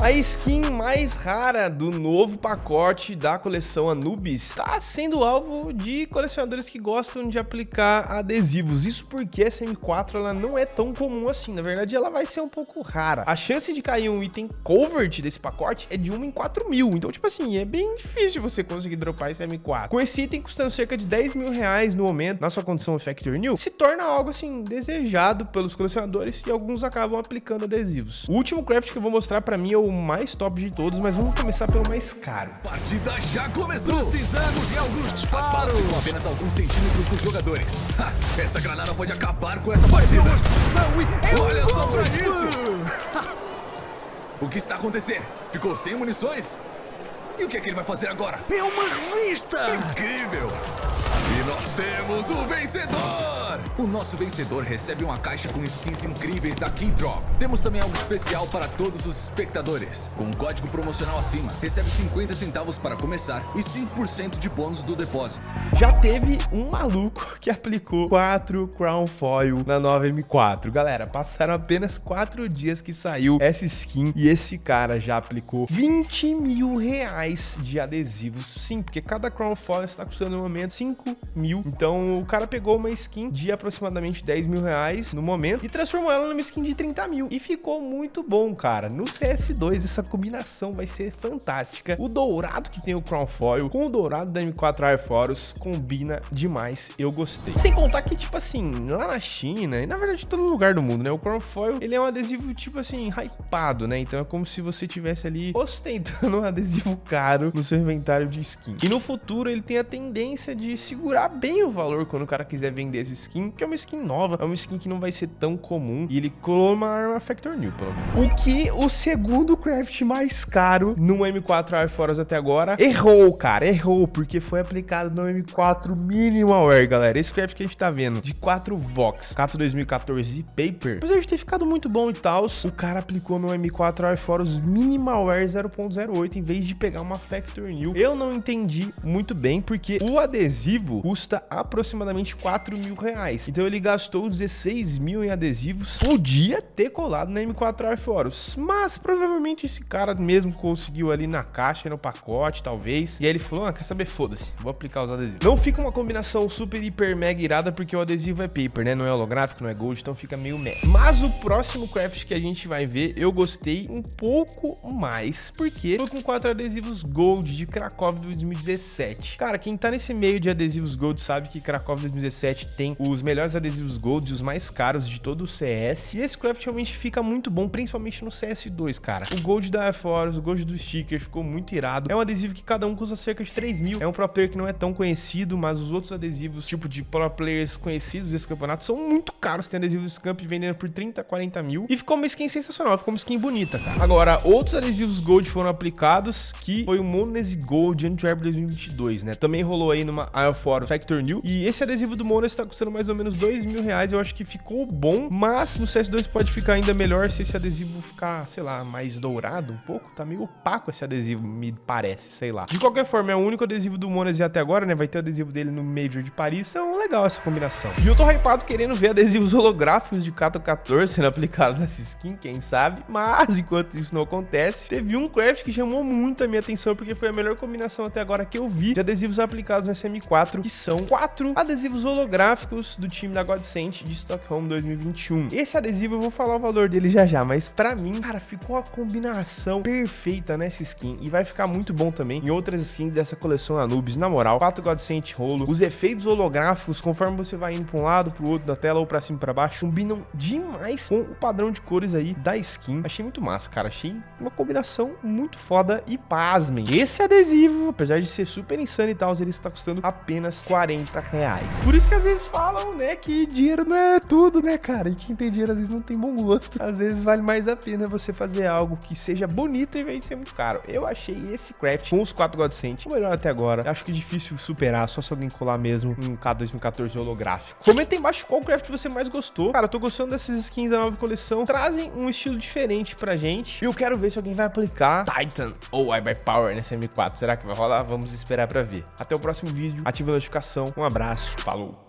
A skin mais rara do novo pacote da coleção Anubis está sendo alvo de colecionadores que gostam de aplicar adesivos. Isso porque essa M4 ela não é tão comum assim. Na verdade, ela vai ser um pouco rara. A chance de cair um item covered desse pacote é de 1 em 4 mil. Então, tipo assim, é bem difícil você conseguir dropar esse M4. Com esse item custando cerca de 10 mil reais no momento, na sua condição Factor New, se torna algo assim desejado pelos colecionadores e alguns acabam aplicando adesivos. O último craft que eu vou mostrar para mim é o o mais top de todos, mas vamos começar pelo mais caro. Partida já começou! Precisamos de alguns disparos! As balas ficam apenas alguns centímetros dos jogadores. Ha, esta granada pode acabar com esta partida! Olha só pra isso! o que está acontecendo? Ficou sem munições? E o que é que ele vai fazer agora? É uma revista! Incrível! E nós temos o vencedor! O nosso vencedor recebe uma caixa com skins incríveis da Keydrop. Temos também algo especial para todos os espectadores. Com um código promocional acima, recebe 50 centavos para começar e 5% de bônus do depósito. Já teve um maluco que aplicou 4 Crown Foil na nova M4. Galera, passaram apenas 4 dias que saiu essa skin e esse cara já aplicou 20 mil reais de adesivos. Sim, porque cada Crown Foil está custando no momento 5 mil. Então o cara pegou uma skin de aproximadamente 10 mil reais no momento e transformou ela numa skin de 30 mil. E ficou muito bom, cara. No CS2 essa combinação vai ser fantástica. O dourado que tem o Crown Foil com o dourado da M4 Air Force combina demais. Eu gostei. Sem contar que, tipo assim, lá na China e na verdade todo lugar do mundo, né? O Crown Foil, ele é um adesivo, tipo assim, hypado, né? Então é como se você tivesse ali ostentando um adesivo caro no seu inventário de skin. E no futuro ele tem a tendência de segurar bem o valor quando o cara quiser vender essa skin, que é uma skin nova, é uma skin que não vai ser tão comum e ele colou uma arma Factor New, pelo menos. O que o segundo craft mais caro no M4 Air Force até agora errou, cara, errou, porque foi aplicado no M4 Minimalware, galera. Esse craft que a gente tá vendo, de 4 Vox, Cato 2014 Paper, apesar de ter ficado muito bom e tal, o cara aplicou no M4 Air Force Minimalware 0.08 em vez de pegar uma Factor New. Eu não entendi muito bem, porque o adesivo custa aproximadamente 4 mil reais. Então ele gastou 16 mil em adesivos. Podia ter colado na M4 Air Force, mas provavelmente esse cara mesmo conseguiu ali na caixa, no pacote, talvez. E aí ele falou, ah, quer saber? Foda-se, vou aplicar os adesivos. Não fica uma combinação super, hiper, mega irada, porque o adesivo é paper, né? Não é holográfico, não é gold, então fica meio meh. Mas o próximo craft que a gente vai ver, eu gostei um pouco mais, porque foi com quatro adesivos gold de Krakow 2017. Cara, quem tá nesse meio de adesivos adesivos Gold sabe que Krakow 2017 tem os melhores adesivos Gold e os mais caros de todo o CS. E esse craft realmente fica muito bom, principalmente no CS2, cara. O Gold da Air Force, o Gold do sticker ficou muito irado. É um adesivo que cada um custa cerca de 3 mil. É um pro player que não é tão conhecido, mas os outros adesivos, tipo de pro players conhecidos desse campeonato, são muito caros. Tem adesivos Camp vendendo por 30, 40 mil. E ficou uma skin sensacional, ficou uma skin bonita, cara. Agora, outros adesivos Gold foram aplicados, que foi o Monese Gold Antwerp 2022, né? Também rolou aí numa Air fora Factor New. E esse adesivo do Monas está custando mais ou menos dois mil reais. Eu acho que ficou bom, mas no CS2 pode ficar ainda melhor se esse adesivo ficar, sei lá, mais dourado um pouco. Tá meio opaco esse adesivo, me parece, sei lá. De qualquer forma, é o único adesivo do Monas até agora, né? Vai ter o adesivo dele no Major de Paris. Então, legal essa combinação. E eu tô hypado querendo ver adesivos holográficos de Kato 14 sendo aplicados nessa skin, quem sabe. Mas, enquanto isso não acontece, teve um craft que chamou muito a minha atenção, porque foi a melhor combinação até agora que eu vi de adesivos aplicados nessa M4 4, que são quatro adesivos holográficos do time da Godsent de Stockholm 2021. Esse adesivo eu vou falar o valor dele já já, mas pra mim, cara, ficou a combinação perfeita nessa skin e vai ficar muito bom também em outras skins dessa coleção Anubis. Na moral, 4 Godsent rolo, os efeitos holográficos, conforme você vai indo pra um lado, pro outro da tela ou pra cima e pra baixo, combinam demais com o padrão de cores aí da skin. Achei muito massa, cara. Achei uma combinação muito foda e pasmem. Esse adesivo, apesar de ser super insano e tal, ele está custando apenas apenas 40 reais. Por isso que às vezes falam, né, que dinheiro não é tudo, né, cara? E quem tem dinheiro às vezes não tem bom gosto. Às vezes vale mais a pena você fazer algo que seja bonito em vez de ser muito caro. Eu achei esse craft com os 4 Godsent o melhor até agora. Acho que é difícil superar, só se alguém colar mesmo um K 2014 holográfico. Comenta aí embaixo qual craft você mais gostou. Cara, eu tô gostando dessas skins da nova coleção. Trazem um estilo diferente pra gente. E eu quero ver se alguém vai aplicar Titan ou Power nessa M4. Será que vai rolar? Vamos esperar pra ver. Até o próximo vídeo. Ativa a notificação. Um abraço, falou!